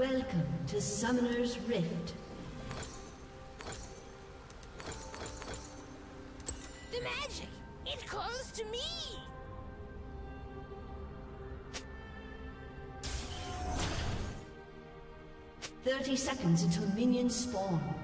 Welcome to Summoner's Rift. The magic! It calls to me! Thirty seconds until minions spawn.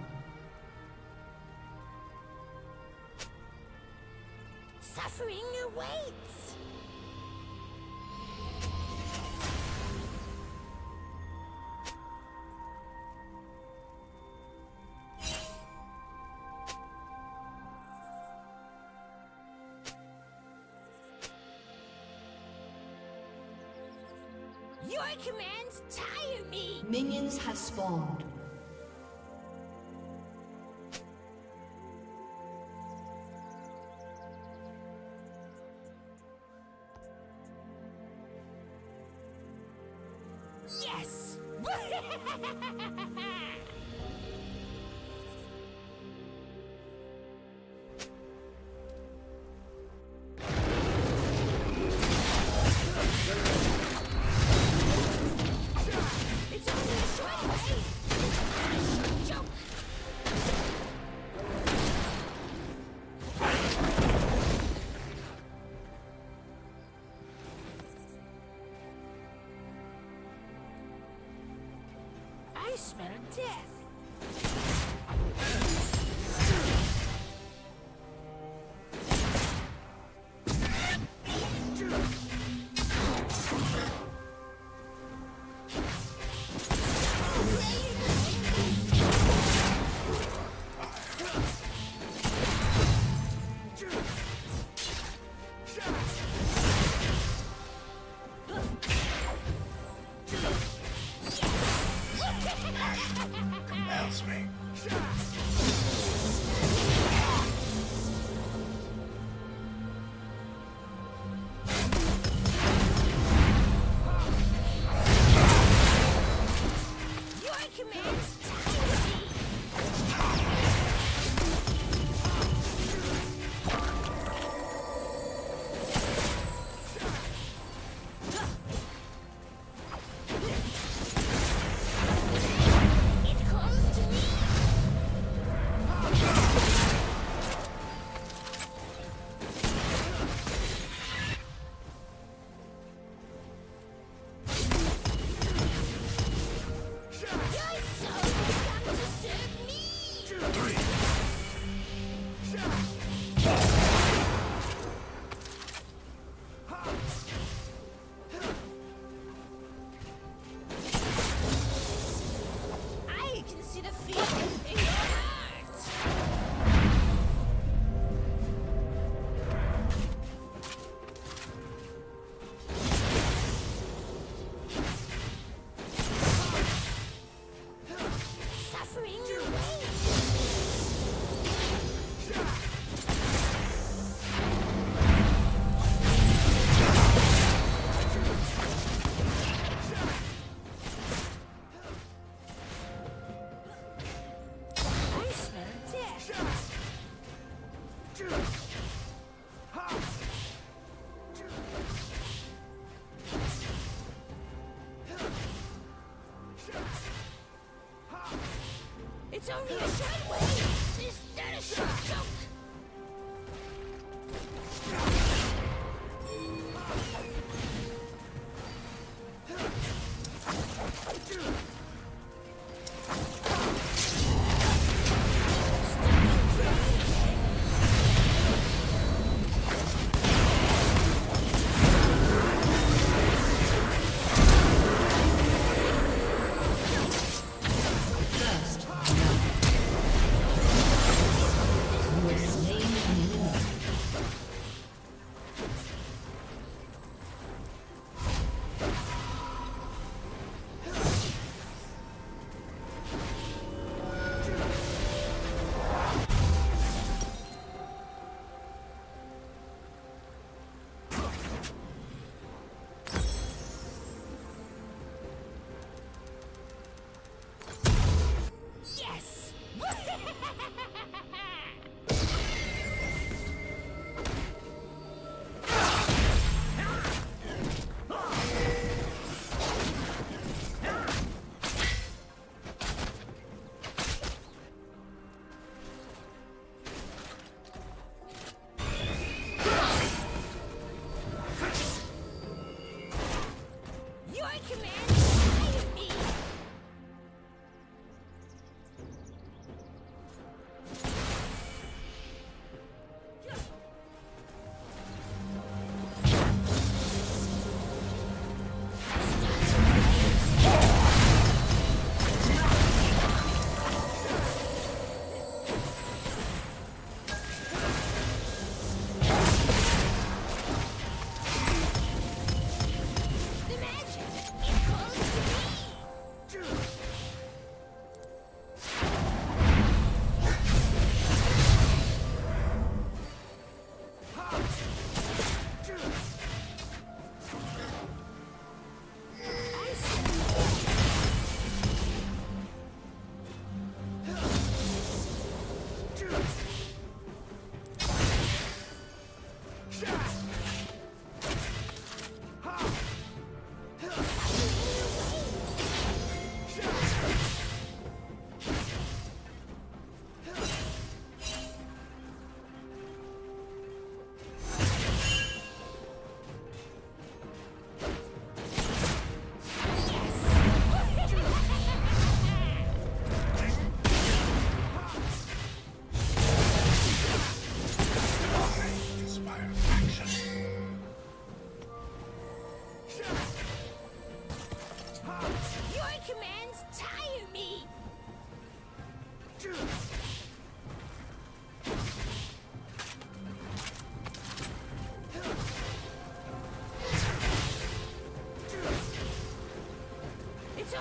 ha ha ha ha ha Yeah. not.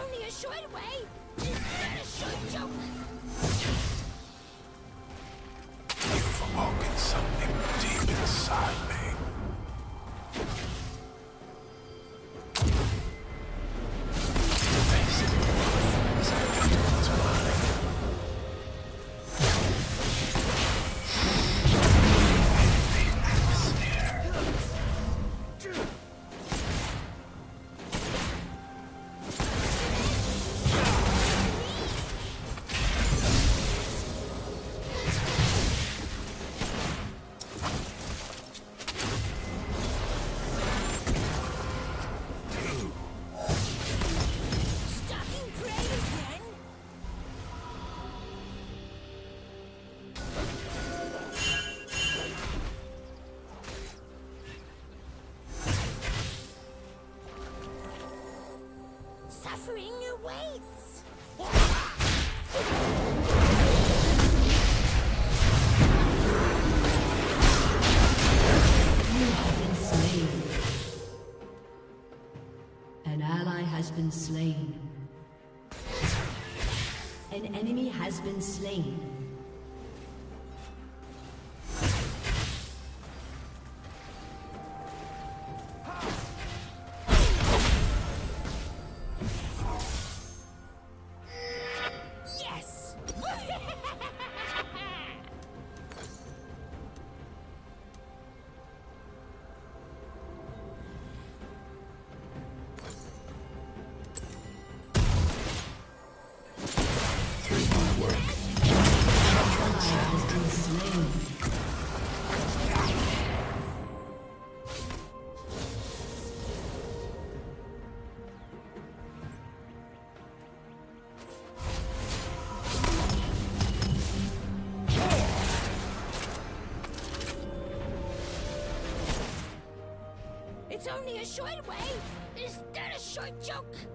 Only a short Suffering awaits. You have been slain. An ally has been slain. An enemy has been slain. Way. Is that a short joke?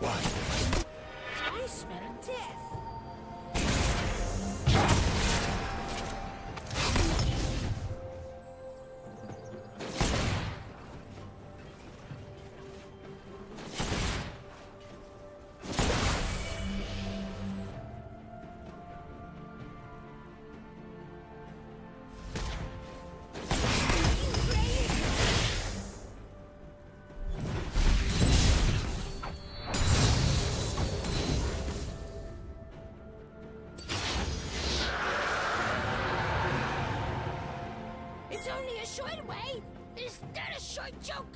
What? Only a short way. Is that a short joke?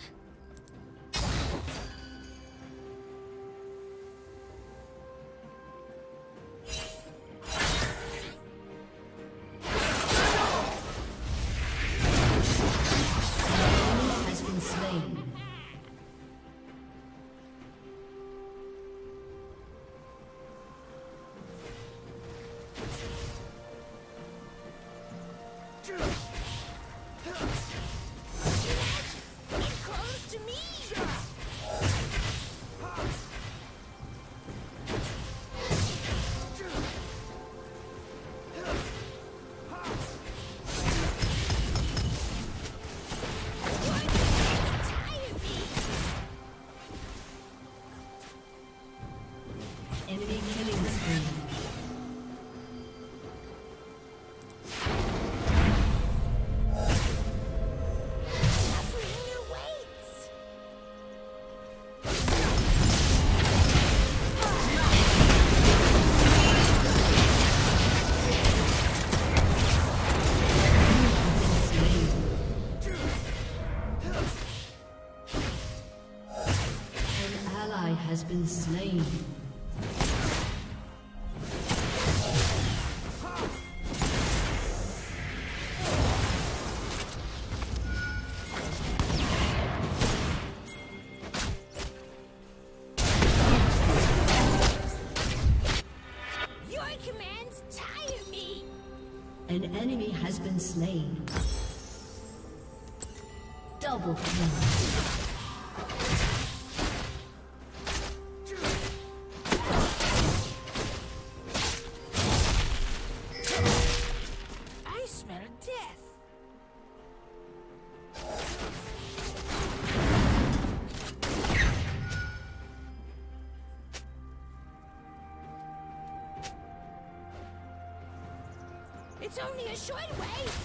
An enemy has been slain. Double kill. It's only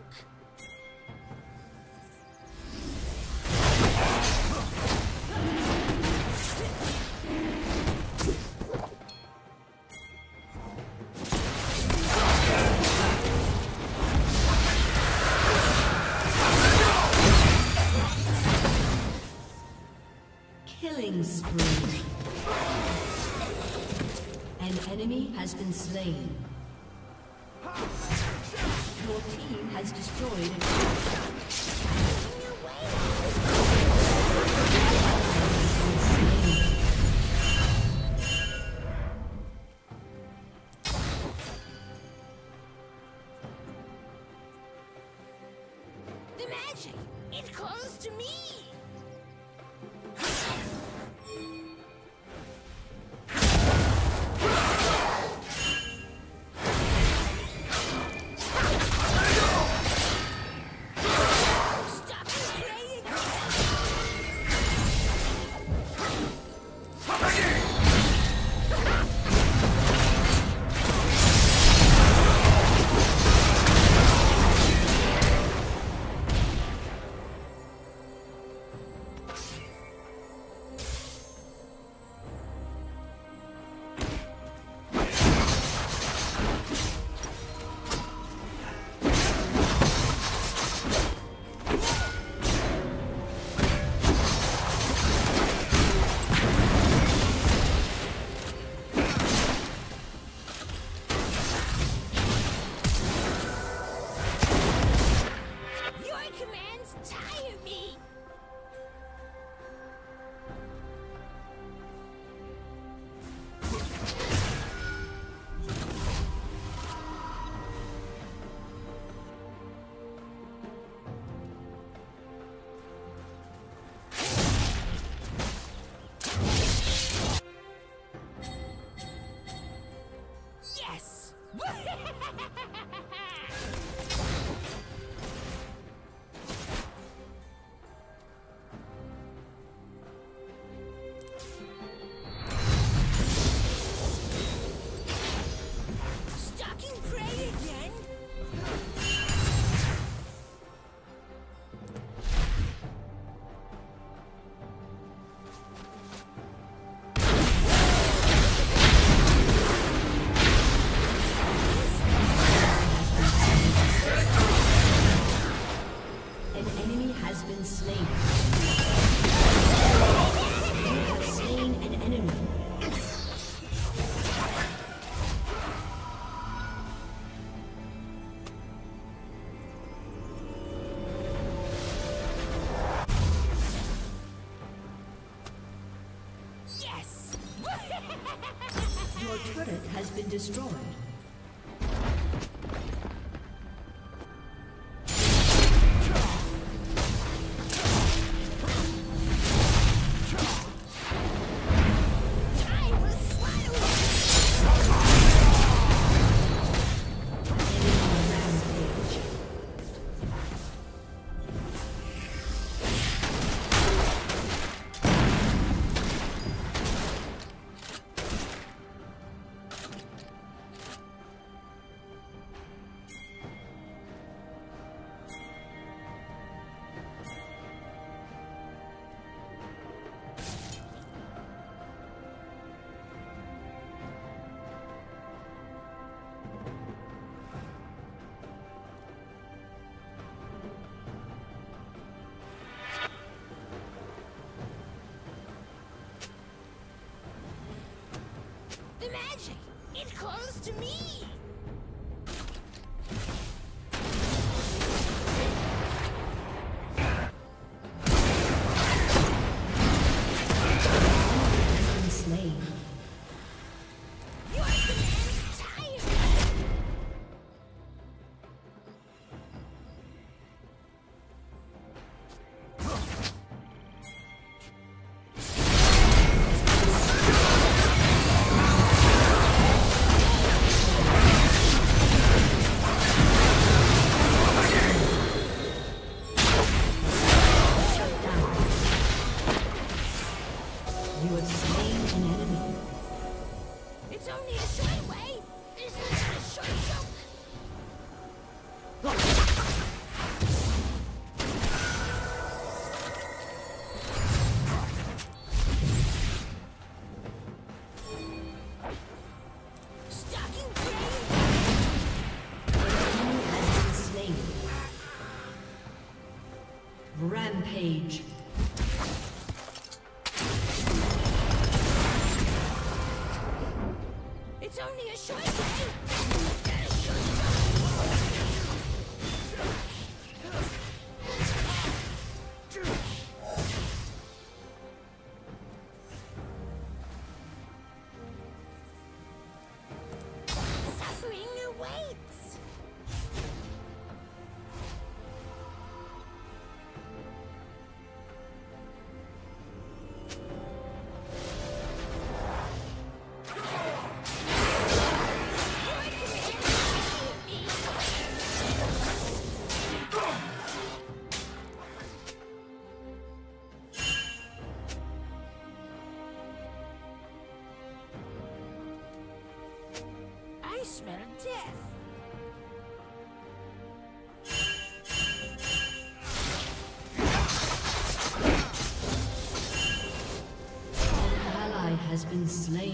joke? Killing spree. An enemy has been slain. Destroyed magic! It calls to me! Been slain.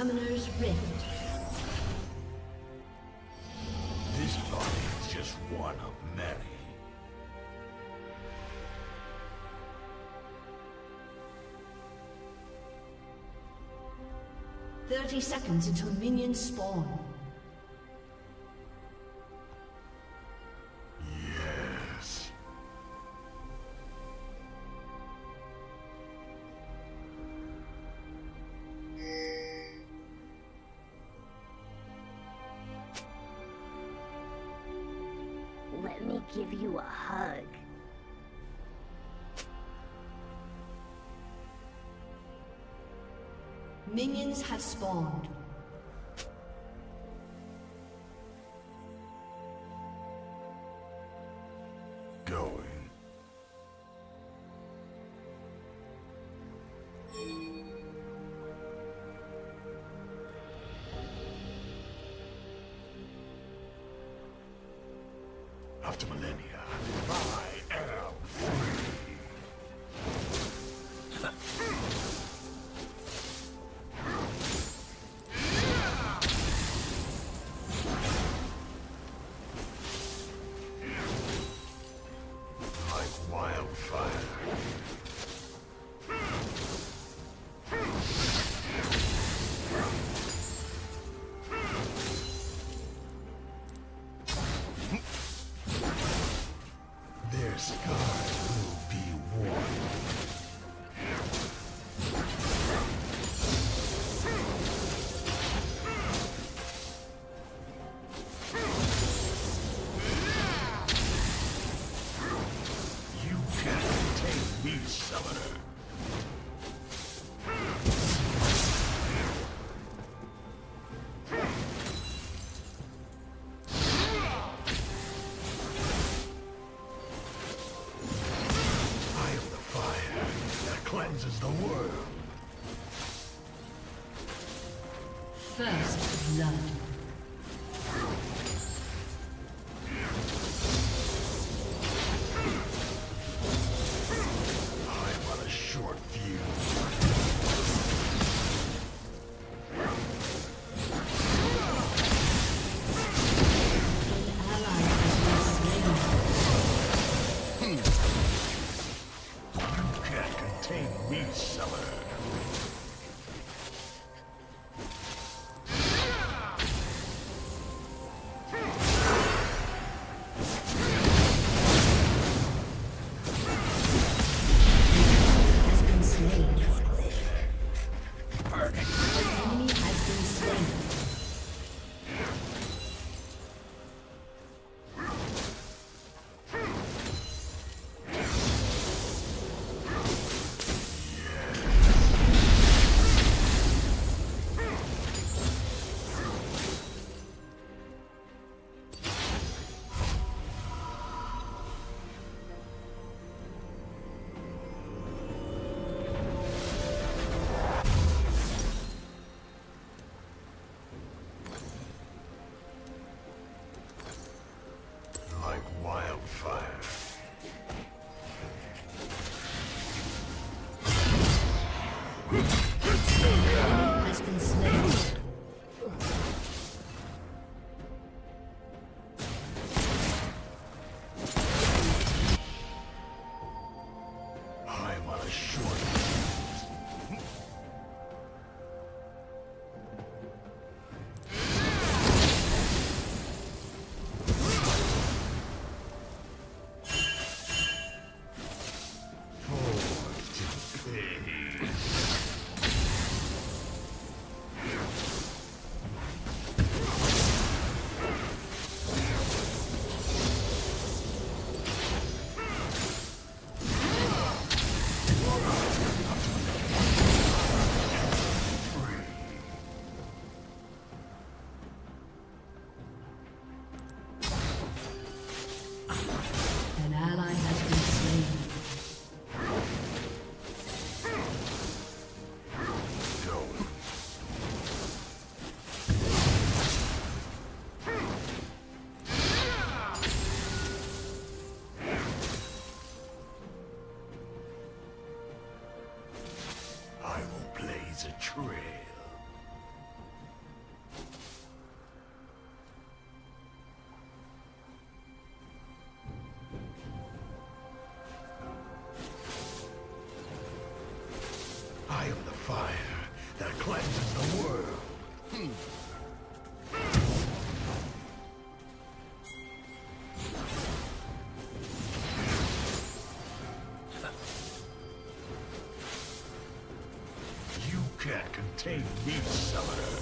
Summoner's Rift. This body is just one of many. Thirty seconds until minions spawn. spawn. blood. Can't contain me, summoner.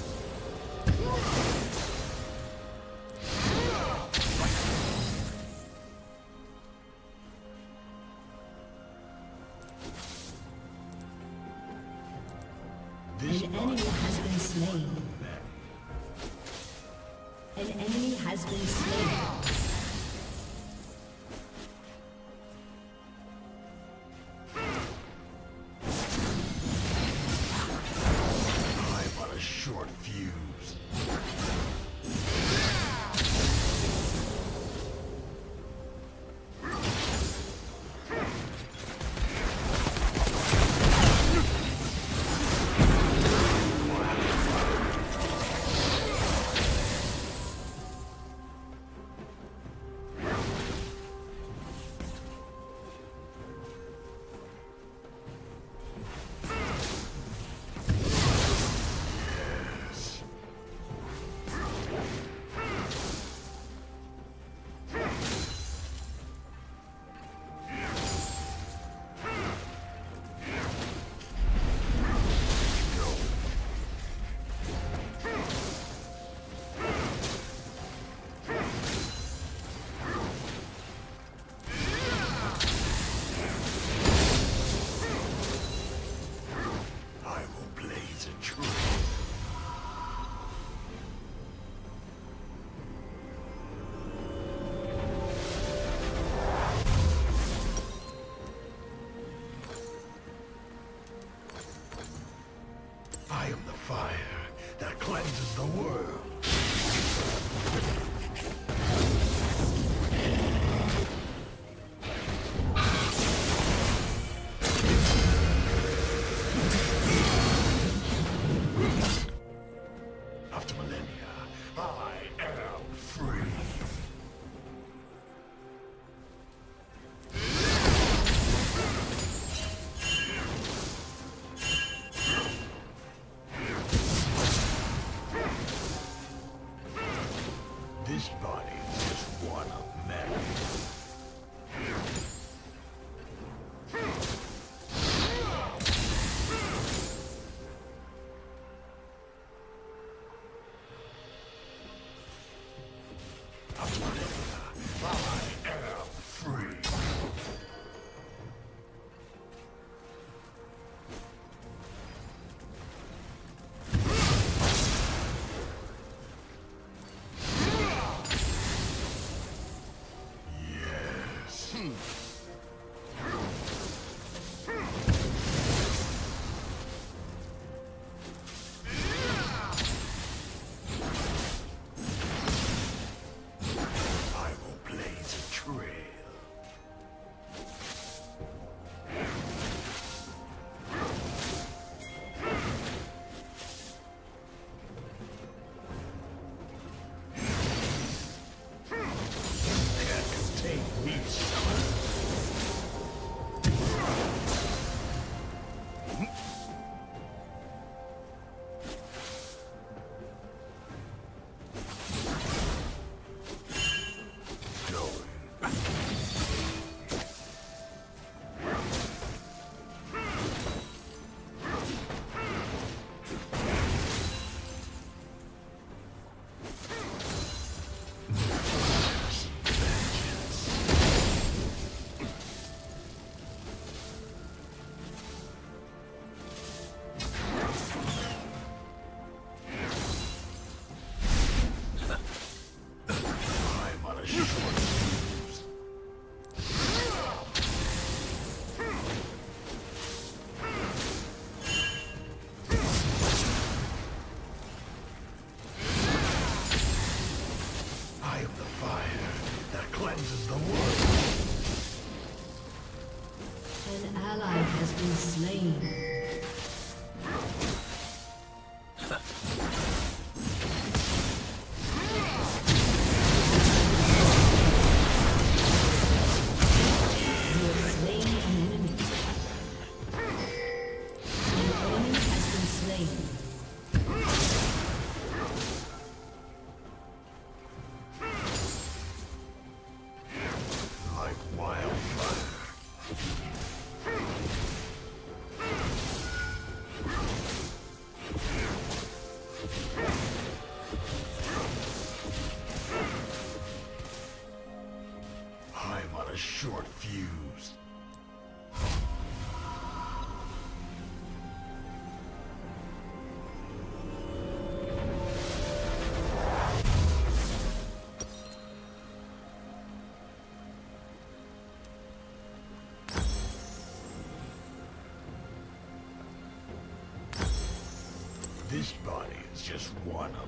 just one of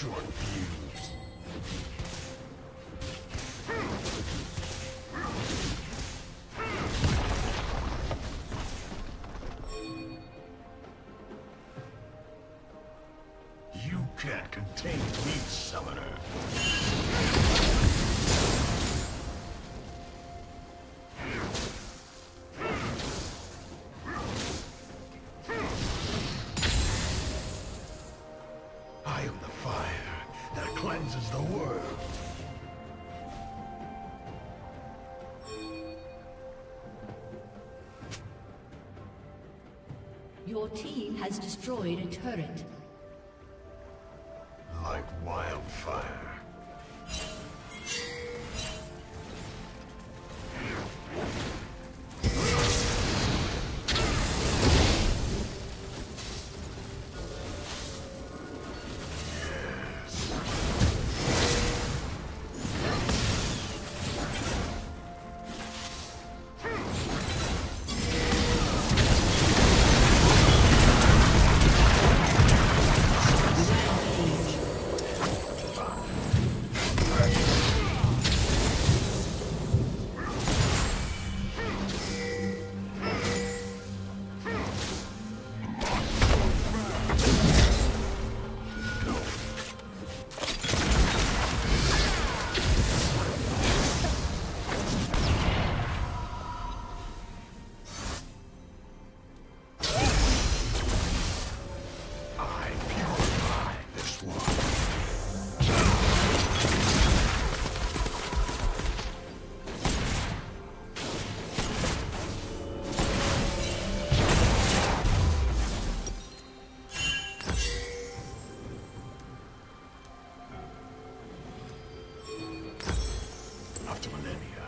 Short fuse. team has destroyed a turret. after millennia.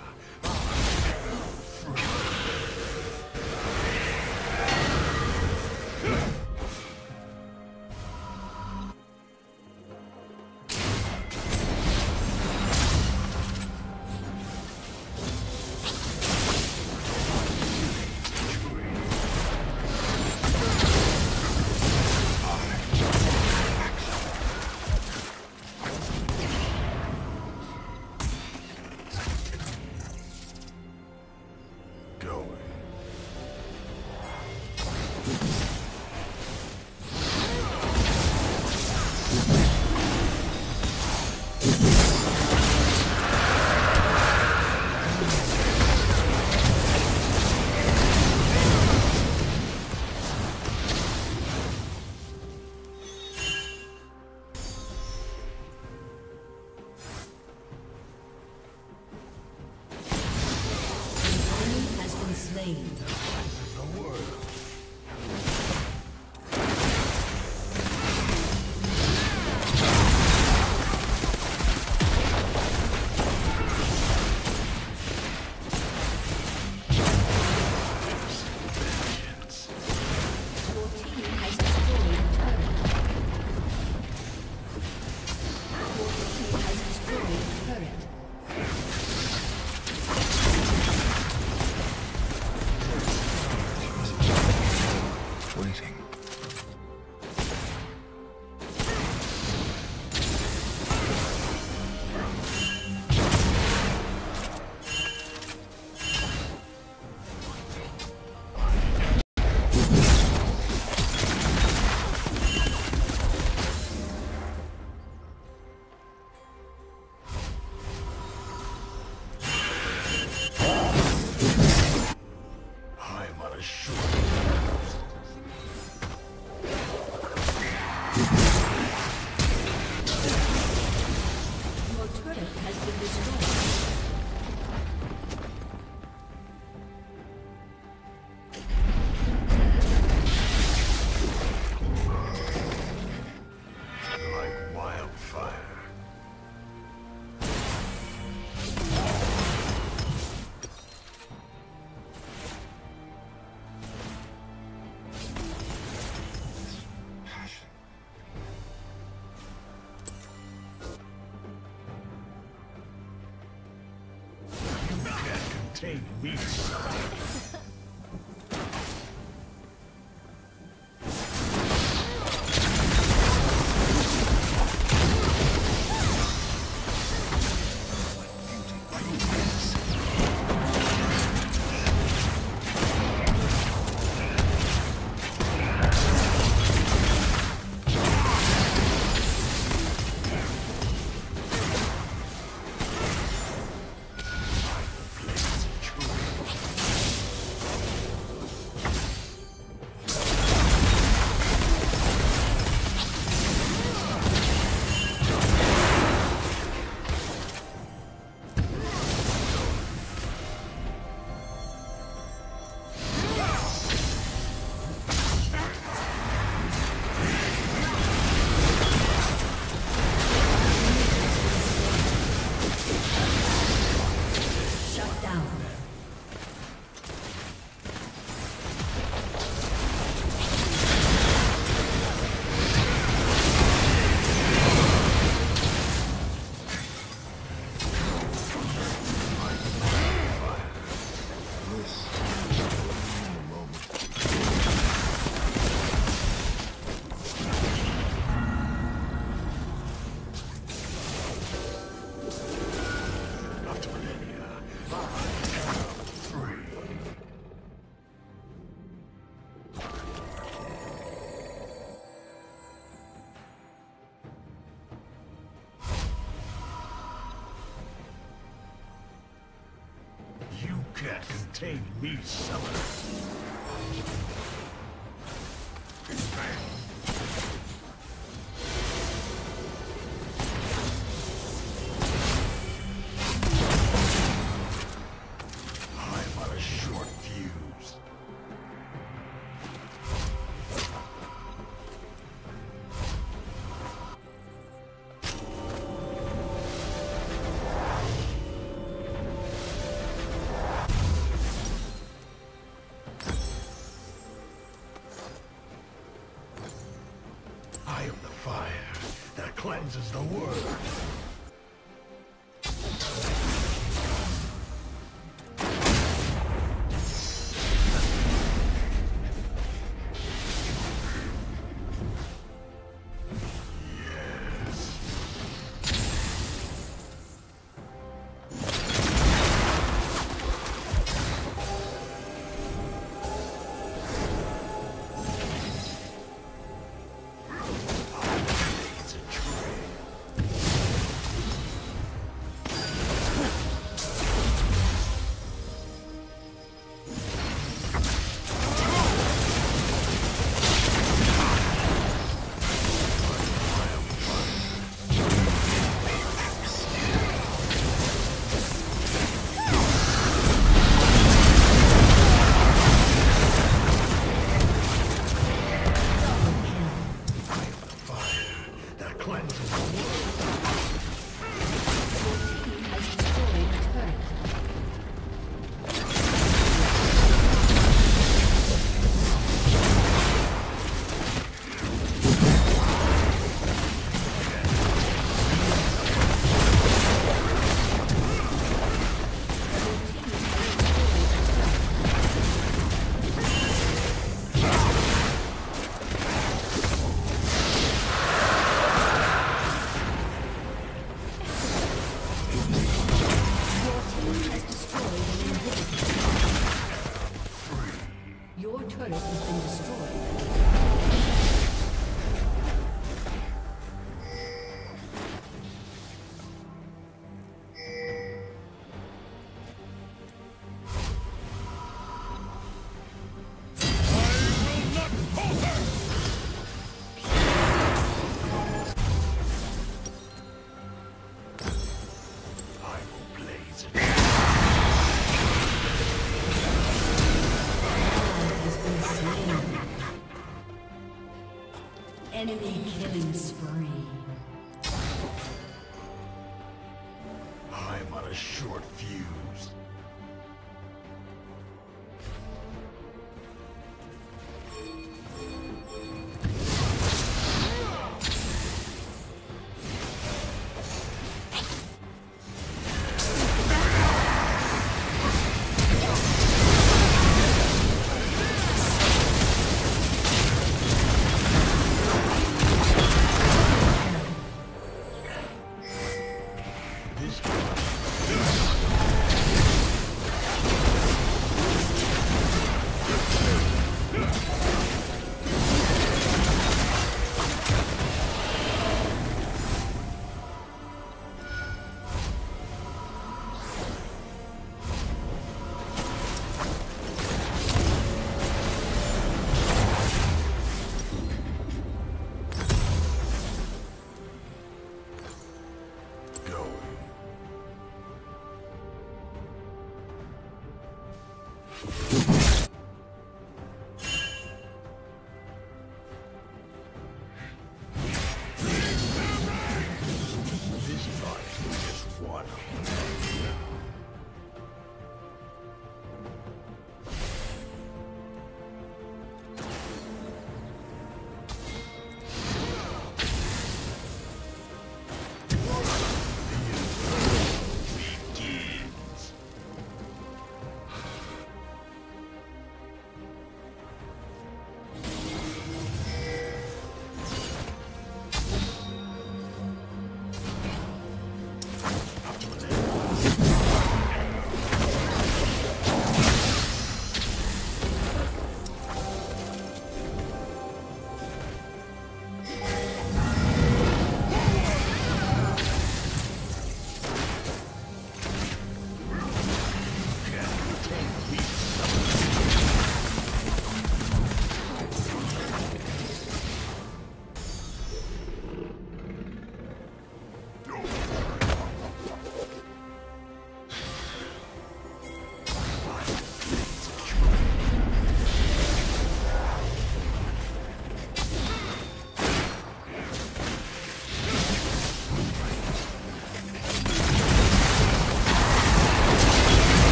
Can't contain me, summoner.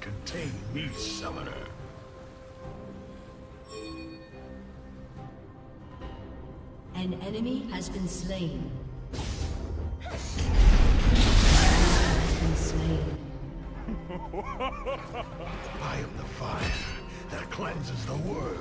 Contain me, Summoner. An enemy has been slain. Has been slain. I am the fire that cleanses the world.